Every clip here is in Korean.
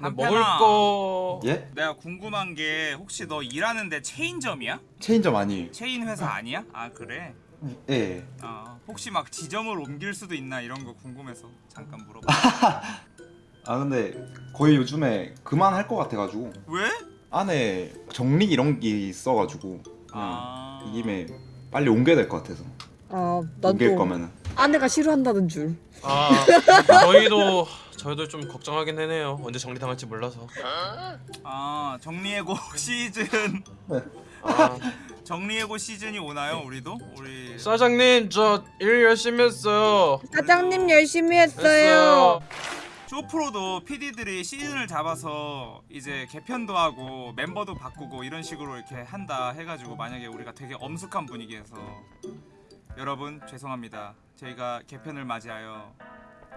근데 한편아. 먹을 거 예? 내가 궁금한 게 혹시 너 일하는데 체인점이야? 체인점 아니에요. 체인 회사 아니야? 아 그래? 예. 아 혹시 막 지점을 옮길 수도 있나 이런 거 궁금해서 잠깐 물어봐. 아 근데 거의 요즘에 그만할 것 같아가지고 왜? 안에 정리 이런 게 있어가지고 아 이 김에 빨리 옮겨야 될 것 같아서 아, 옮길 난또 거면은 아내가 싫어한다는 줄. 아 저희도 저희도 좀 걱정하긴 해네요. 언제 정리당할지 몰라서. 아 정리해고 시즌. 아, 정리해고 시즌이 오나요? 우리도? 우리 사장님 저 일 열심히 했어요. 사장님 열심히 했어요. 했어요. 쇼프로도 PD들이 시즌을 잡아서 이제 개편도 하고 멤버도 바꾸고 이런 식으로 이렇게 한다 해가지고 만약에 우리가 되게 엄숙한 분위기에서 여러분 죄송합니다. 저희가 개편을 맞이하여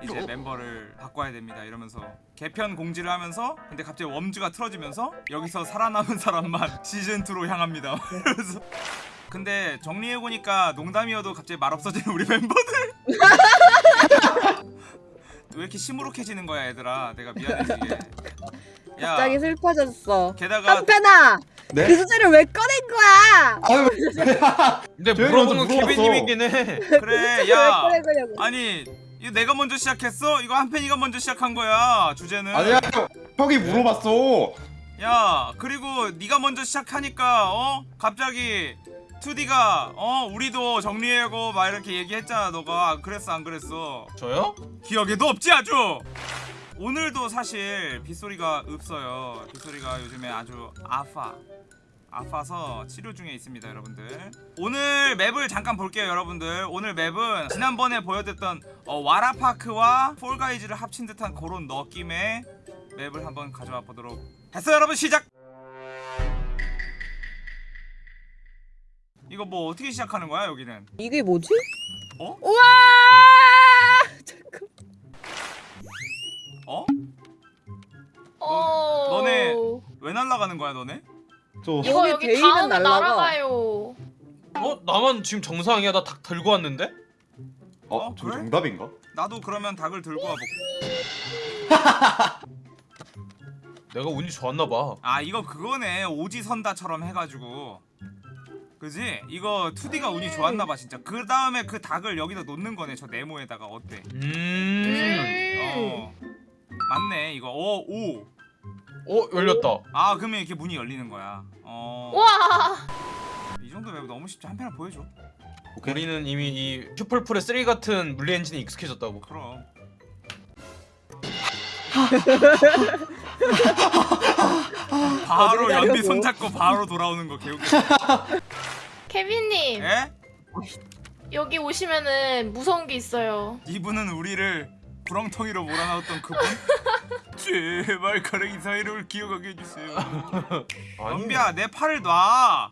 이제 멤버를 바꿔야 됩니다. 이러면서 개편 공지를 하면서 근데 갑자기 웜즈가 틀어지면서 여기서 살아남은 사람만 시즌2로 향합니다. 그래서. 근데 정리해보니까 농담이어도 갑자기 말 없어지는 우리 멤버들. 왜 이렇게 시무룩해지는 거야 얘들아. 내가 미안해 지게. 야. 갑자기 슬퍼졌어. 게다가 한편아, 네? 그 주제를 왜 꺼낸 거야? 아유 근데 물어봤어. 케빈님이긴 해. 그래 왜 야. 아니 이거 내가 먼저 시작했어? 이거 한편이가 먼저 시작한 거야 주제는. 아니야 형이 물어봤어. 야 그리고 네가 먼저 시작하니까 어? 갑자기 2D가 어? 우리도 정리하고 막 이렇게 얘기했잖아 너가. 그랬어 안 그랬어? 저요? 기억에도 없지 아주? 오늘도 사실 빗소리가 없어요. 빗소리가 요즘에 아주 아파 아파서 치료 중에 있습니다 여러분들 오늘 맵을 잠깐 볼게요 여러분들 오늘 맵은 지난번에 보여드렸던 어, 와라파크와 폴가이즈를 합친 듯한 그런 느낌의 맵을 한번 가져와 보도록 했어요 여러분 시작 이거 뭐 어떻게 시작하는 거야 여기는 이게 뭐지? 어? 우와! 잠깐. 어? 어. 너 네 왜 날아가는 거야 너네? 저 이거 여기 다음에 날라가. 날아가요. 어? 나만 지금 정상이야 나 닭 들고 왔는데? 어, 어, 저 그래? 정답인가? 나도 그러면 닭을 들고 와볼게 내가 운이 좋았나봐 아 이거 그거네 오지선다처럼 해가지고 그지? 이거 2D가 운이 좋았나봐 진짜 그 다음에 그 닭을 여기다 놓는 거네 저 네모에다가 어때? 음... 어 맞네 이거 어오아 어? 열렸다 그러면 이렇게 문이 열리는 거야 어이 와. 정도 맵 너무 쉽지 한 편을 보여줘 오케이. 우리는 이미 이 슈퍼풀의 3 같은 물리 엔진에 익숙해졌다고 그럼 바로 어디를 연비? 손잡고 바로 돌아오는 거 개웃겨 케빈님 에? 여기 오시면은 무서운 게 있어요. 이분은 우리를 구렁텅이로 몰아넣었던 그분? 제발 가랭이 사이를 기억하게 해주세요 연비야 내 팔을 놔!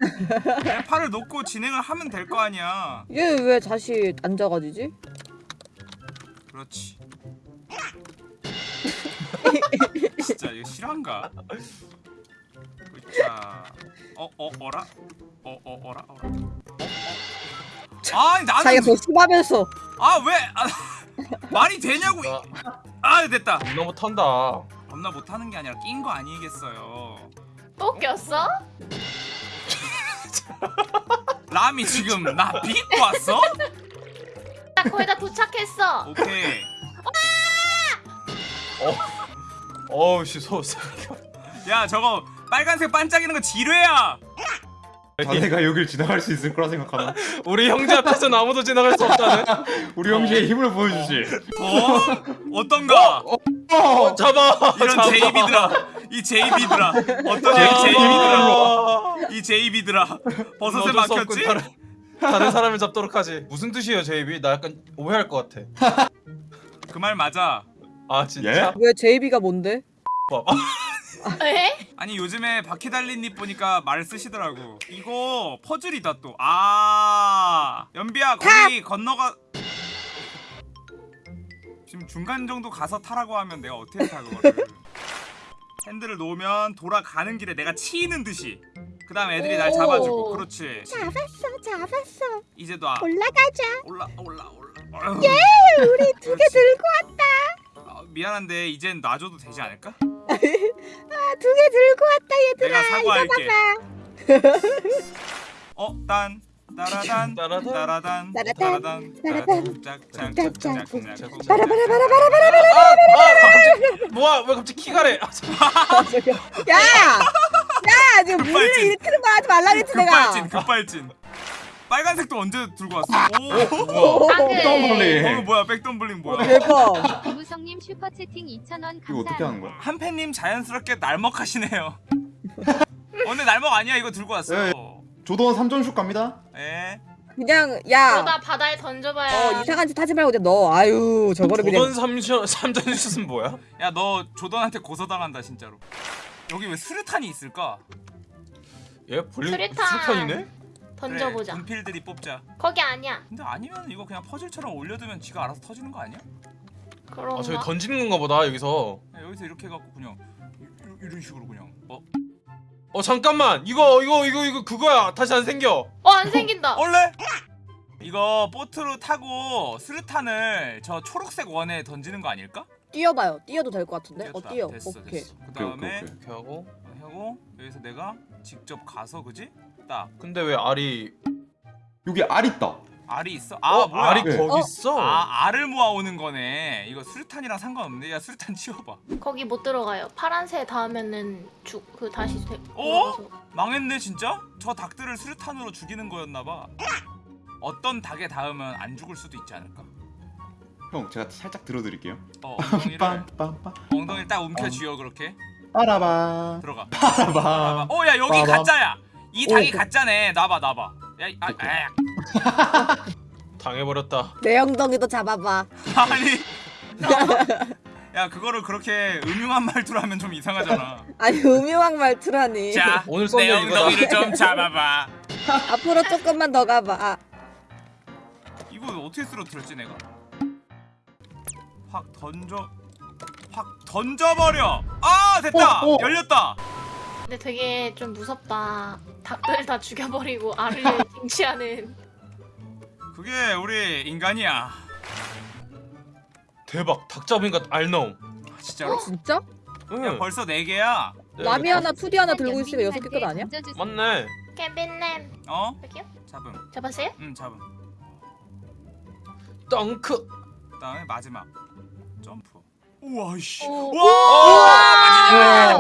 내 팔을 놓고 진행을 하면 될 거 아니야 얘 왜 다시 앉아가지지? 그렇지 진짜 이거 실화인가? 자, 어, 어, 어라? 어, 어, 어라? 어라? 어, 어. 아니 나는 자기가 더 심하면서 아 왜? 아, 말이 되냐고 나 아 됐다. 존나 못한다. 겁나 못하는 게 아니라 낀 거 아니겠어요. 또 꼈어? 람이 지금 나 비고 왔어? 나 거의 다 도착했어. 오케이. 어우 씨 소... 야 저거 빨간색 반짝이는 거 지뢰야 자네가 여길 지나갈 수 있을 거라 생각하면 우리 형제 앞에서는 아무도 지나갈 수 없다네 우리 형제의 힘을 보여주지. 어? 어떤가? 어, 잡아 이런 잡아. 제이비들아 이 제이비들아 어떤. 제이비들아 이 제이비들아 버섯에. 막혔지? 다른, 다른 사람을 잡도록 하지 무슨 뜻이에요 제이비? 나 약간 오해할 것 같아 그 말 맞아 아 진짜? 예? 왜 JB가 뭔데? 봐. 에? 아니 요즘에 바퀴 달린님 보니까 말 쓰시더라고 이거 퍼즐이다 또아 연비야 거기 건너가 지금 중간 정도 가서 타라고 하면 내가 어떻게 타 그거를 핸들을 놓으면 돌아가는 길에 내가 치이는 듯이 그 다음 애들이 날 오. 잡아주고 그렇지 잡았어, 잡았어. 이제 놔 올라가자. 올라 올라 올라 예, 우리 두 개 들고 아, 미안한데 이젠 놔줘도 되지 않을까? 두 개 들고 왔다 내가 얘들아. 사과할게. 어, 딴 따라단 따라단, 따라단 따라단, 따라단 따라단, 짝짝짝짝짝짝 바라바라바라바라. 아, 갑자기 뭐야? 왜 갑자기 키가래? 아, 야, 야 지금 물을 급발진. 일으키는 거 하지 말라 그랬지 급발진 내가. 급발진. 빨간색도 언제 들고 왔어? 오. 오, 방금. 덤블링. 어 뭐야 백덤블링 뭐야? 대박. 슈퍼채팅 2,000원 이거 어떻게 하는 감사합니다. 거야? 한팬님 자연스럽게 날먹하시네요. 오늘 날먹 아니야 이거 들고 왔어. 네. 조던 3전슛 갑니다. 예. 그냥 야. 그러다 바다에 던져봐야. 어 이상한 짓 하지 말고 그냥 너 아유 저거를 그냥 조던 삼전 삼전 슛은 뭐야? 야 너 조던한테 고소당한다 진짜로. 여기 왜 수류탄이 있을까? 얘 볼링 수류탄. 수류탄이네? 던져보자. 그래, 군필들이 뽑자. 거기 아니야. 근데 아니면 이거 그냥 퍼즐처럼 올려두면 지가 알아서 터지는 거 아니야? 그런가? 아 저기 던지는 건가 보다 여기서. 야, 여기서 이렇게 해갖고 그냥 이, 이- 이런 식으로 그냥 어? 어 잠깐만 이거 이거 이거 이거 그거야 다시 안 생겨. 어 안 생긴다. 원래 이거 보트로 타고 수류탄을 저 초록색 원에 던지는 거 아닐까? 뛰어봐요. 뛰어도 될 것 같은데. 어. 뛰어. 됐어 오케이. 됐어. 그 오케이, 오케이, 다음에 오케이. 이렇게 하고. 하고 여기서 내가 직접 가서 그지? 딱 근데 왜 알이 여기 알 있다. 알이 있어? 아 어 뭐야? 알이 네. 거기 어? 있어? 아 알을 모아오는 거네. 이거 수류탄이랑 상관없네. 야 수류탄 치워봐. 거기 못 들어가요. 파란색 닿으면은 죽그 다시 되, 어? 망했네 진짜? 저 닭들을 수류탄으로 죽이는 거였나봐. 어떤 닭에 닿으면 안 죽을 수도 있지 않을까? 형 제가 살짝 들어드릴게요. 어 엉덩이를 빰빰빰. 엉덩이를 딱 움켜쥐어 그렇게 빠라바. 들어가. 빠라바. 어야 여기 빠밤. 가짜야. 이 닭이 오. 가짜네. 나봐 나봐. 야, 이- 아. 아, 당해버렸다. 내 엉덩이도 잡아봐. 아니. 야 그거를 그렇게 음흉한 말투로 하면 좀 이상하잖아. 아니 음흉한 말투라니. 자, 오늘 내 이거다. 엉덩이를 좀 잡아봐. 앞으로 조금만 더 가봐. 아, 이거 어떻게 쓰러뜨렸지 내가? 확 던져, 확 던져버려. 아 됐다. 어, 어. 열렸다. 근데 되게 좀 무섭다. 닭들 다 죽여버리고 알을 쟁취하는. 그게 우리 인간이야. 대박 닭 잡으니까 알 나옴. 아, 진짜로? 어, 진짜? 응. 야 벌써 네 개야. 네, 라미 네. 하나, 투디 하나 들고 있으니까 여섯 개 끝 아니야? 맞네. 케빈님 어? 여기요? 잡음. 잡았어요? 응 잡음. 덩크. 그 다음에 마지막 점프. 우와 씨. 오. 와!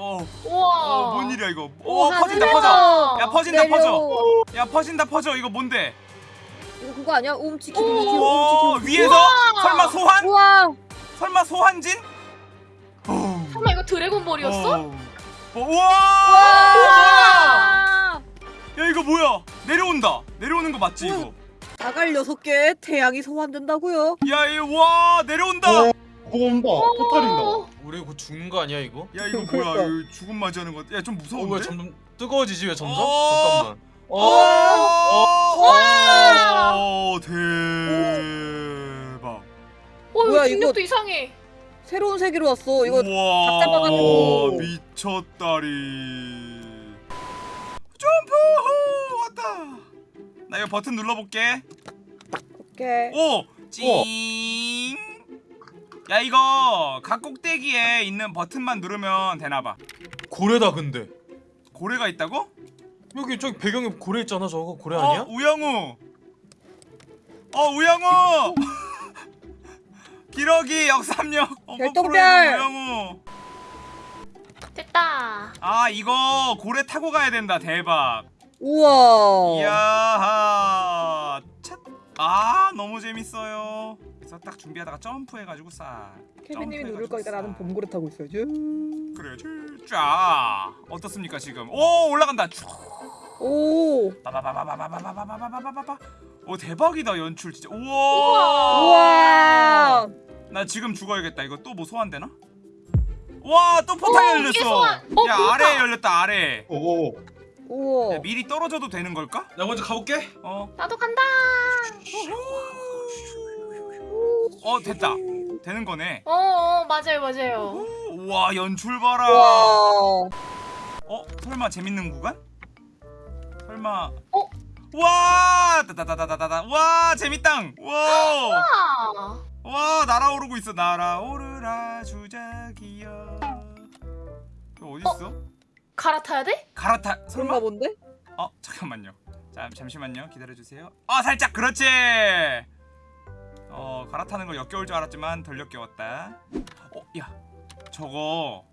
어, 우와. 어, 뭔 일이야 이거? 오, 어, 퍼진다 하늘에서. 퍼져. 야 퍼진다 내려. 퍼져. 야 퍼진다 퍼져. 이거 뭔데? 이거 그거 아니야? 오, 움치키, 움치키. 위에서 설마 소환? 우와. 설마 소환진? 어. 설마 이거 드래곤볼이었어? 어. 어, 우와! 와. 야 이거 뭐야? 내려온다. 내려오는 거 맞지 이거? 자갈 여섯 개 태양이 소환된다고요. 야 이거 와 내려온다. 어, 온다. 포탈인다. 어. 우리 이거 죽는 거 아니야 이거? 야 이거 그러니까. 뭐야? 이거 죽음 맞이하는 거. 야좀 어, 무서운데? 왜 점점 뜨거워지지 왜 점점? 어. 잠깐만. 오, 어. 오, 대박. 어 뭐야, 이거 이거- 중력도 이상해. 새로운 세계로 왔어. 이거 우와, 닭 잡아가지고. 미쳤다리. 점프 왔다. 나 이거 버튼 눌러볼게. 오케이. 오, 찡. 야 이거 각 꼭대기에 있는 버튼만 누르면 되나봐. 고래다 근데. 고래가 있다고? 여기 저기 배경에 고래 있잖아 저거 고래 어, 아니야? 우영우. 어, 우영우. 기러기 역삼역. 어, 별똥별. 우영우. 됐다. 아, 이거 고래 타고 가야 된다. 대박. 우와. 이야. 찻. 아, 너무 재밌어요. 그래서 딱 준비하다가 점프해가지고 싹. 케빈님이 누를 거니까 나는 싹. 봄고래 타고 있어야지. 그래, 쫙. 어떻습니까 지금? 오, 올라간다. 쭉. 오. 바바바바바바바바바바바바바. 오 대박이다 연출 진짜. 우와. 우와. 나 지금 죽어야겠다. 이거 또 뭐 소환되나? 와, 또 포탈 오, 열렸어. 소환. 어, 야, 그니까. 아래 열렸다. 아래. 오. 우와. 야, 미리 떨어져도 되는 걸까? 나 먼저 가볼게. 어. 나도 간다. 어, 됐다. 되는 거네. 어, 어 맞아요 맞아요. 우와, 연출 봐라. 어, 설마 재밌는 구간? 설마 어? 와! 따다다다다다. 와, 재밌당. 와! 아. 와 날아오르고 있어 날아오르라 주작이여 이거 어디 있어? 갈아타야 돼? 갈아타 설마? 본데? 어 잠깐만요 자 잠시만요 기다려 주세요 아 살짝 그렇지 어 갈아타는 거 역겨울 줄 알았지만 덜 역겨웠다 어 야 저거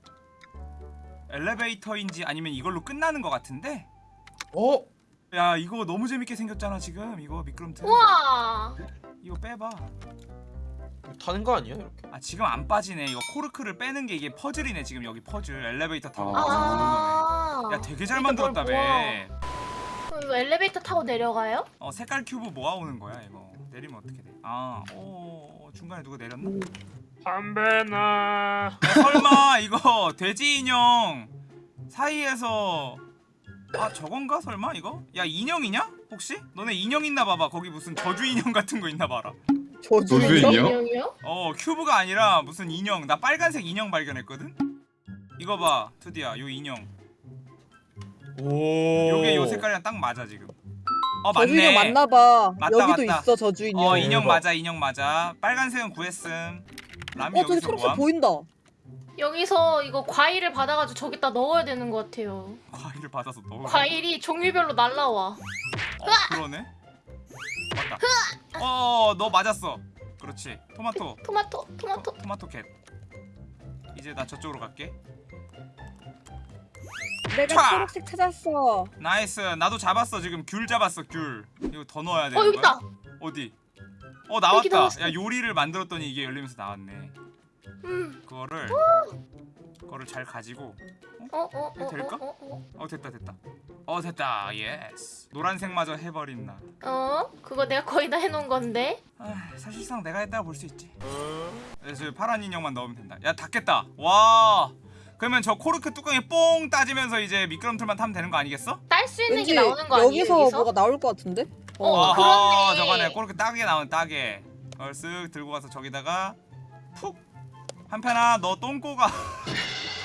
엘리베이터인지 아니면 이걸로 끝나는 거 같은데 어? 야 이거 너무 재밌게 생겼잖아 지금 이거 미끄럼틀 우와. 이거 빼봐 타는 거 아니야 이렇게? 아 지금 안 빠지네 이거 코르크를 빼는 게 이게 퍼즐이네 지금 여기 퍼즐 엘리베이터 타고 아. 아. 야 되게 잘 만들었다며. 그럼 이거 엘리베이터 타고 내려가요? 어 색깔 큐브 모아오는 거야 이거 내리면 어떻게 돼? 아, 오 중간에 누가 내렸나? 담배나. 야, 설마 이거 돼지 인형 사이에서 아 저건가 설마 이거? 야 인형이냐? 혹시? 너네 인형 있나 봐봐 거기 무슨 저주 인형 같은 거 있나 봐라 저주? 인형? 어 큐브가 아니라 무슨 인형 나 빨간색 인형 발견했거든? 이거 봐 투디야 요 인형 오. 요게 요 색깔이랑 딱 맞아 지금 어 저주 인형 맞네 맞나봐. 맞다, 여기도 맞다. 있어 저주 인형. 어 인형. 맞아 인형 맞아 빨간색은 구했음 람이 어 저기 여기서 초록색 뭐함? 보인다. 여기서 이거 과일을 받아가지고 저기다 넣어야 되는 것 같아요. 과일을 받아서 넣어 과일이 종류별로 날라와. 어 그러네 맞다 어 너 맞았어 그렇지 토마토 토마토, 토마토. 토, 토마토 캣 이제 나 저쪽으로 갈게 내가 촤! 초록색 찾았어. nice 나도 잡았어 지금 귤 잡았어 귤 이거 더 넣어야 되는 어 여기 거야? 있다. 어디? 어 나왔다. 야 요리를 만들었더니 이게 열리면서 나왔네 음. 그거를 그거를 잘 가지고 어, 어, 어, 될까? 어, 어, 어 됐다 됐다 어 됐다 yes 노란색마저 해버린 나 어. 어? 그거 내가 거의 다 해놓은 건데. 아, 사실상 내가 했다고 볼 수 있지 어? 그래서 파란 인형만 넣으면 된다 야 닿겠다 와 그러면 저 코르크 뚜껑에 뽕 따지면서 이제 미끄럼틀만 타면 되는 거 아니겠어? 딸 수 있는 게 나오는 거 아니에요? 여기서, 여기서? 뭐가 나올 것 같은데? 어, 어. 그렇네. 저거네 코르크 따게 나온 따게 그걸 쓱 들고 가서 저기다가 푹 한편아 너 똥꼬가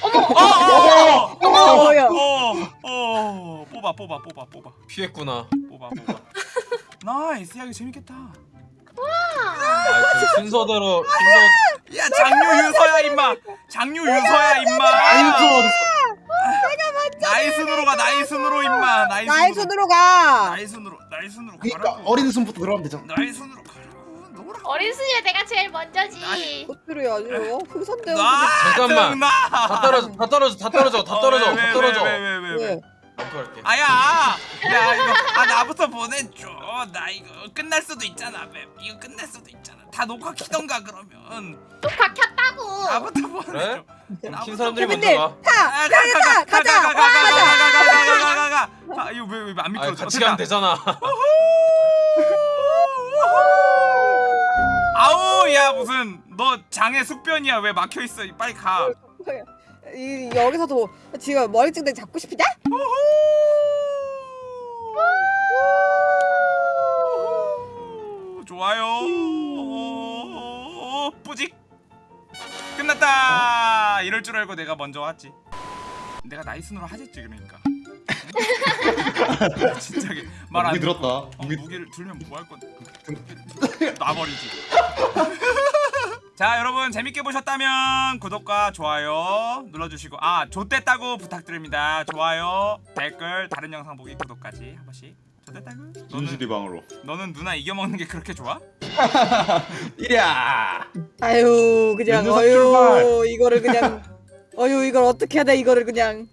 어머! 어어어 어, 뭐야? 어, 뽑아 뽑아 뽑아 뽑아 피했구나. 뽑아 뽑아 nice 야 이거 재밌겠다 아, 그 순서대로 순서. 야 장류 유서야 임마 장류 유서야 임마 나이순으로 가 나이순으로 임마 나의 나이순으로 가. 나이순으로 나이순으로 그러니까 가라고 어린 손부터 들어가면 되잖아. 나이순으로 가라고 놀아 어린 수야 내가 제일 먼저지. 어떻게 흥선대원. 나 잠깐만. 다 떨어져, 다 떨어져, 다 떨어져, 다 떨어져, 다 왜, 떨어져. 왜, 왜, 왜, 검토할게 아야 야 이거 아 나부터 보내줘 나 이거 끝날 수도 있잖아 맵 이거 끝날 수도 있잖아 다 녹화 키던가 그러면 녹화 켰다고 나부터 보내줘 그래? 킨 사람들이 먼저 가 타! 가자! 가자! 가자! 가자! 가자! 아 이거 왜안 미끄러져 같이 가면 되잖아 아우 야 무슨 너 장애 숙변이야 왜 막혀있어 빨리 가 이 여기서도 지금 머리증 잡고 싶냐? 좋아요. 뿌직 끝났다. 이럴 줄 알고 내가 먼저 왔지. 내가 나이스으로 하겠지 그러니까. 진짜게. 말안 무기 들었다. 어, 무기 무기를 들면 뭐 할 건데 놔버리지 자 여러분 재밌게 보셨다면 구독과 좋아요 눌러주시고 아 좋댔다고 부탁드립니다 좋아요 댓글 다른 영상 보기 구독까지 한 번씩 좋댔다고 진실이 방으로. 너는 누나 이겨먹는 게 그렇게 좋아? 이랴. 아유 그냥 어유. 이거를 그냥 어유 이걸 어떻게 해야 돼 이거를 그냥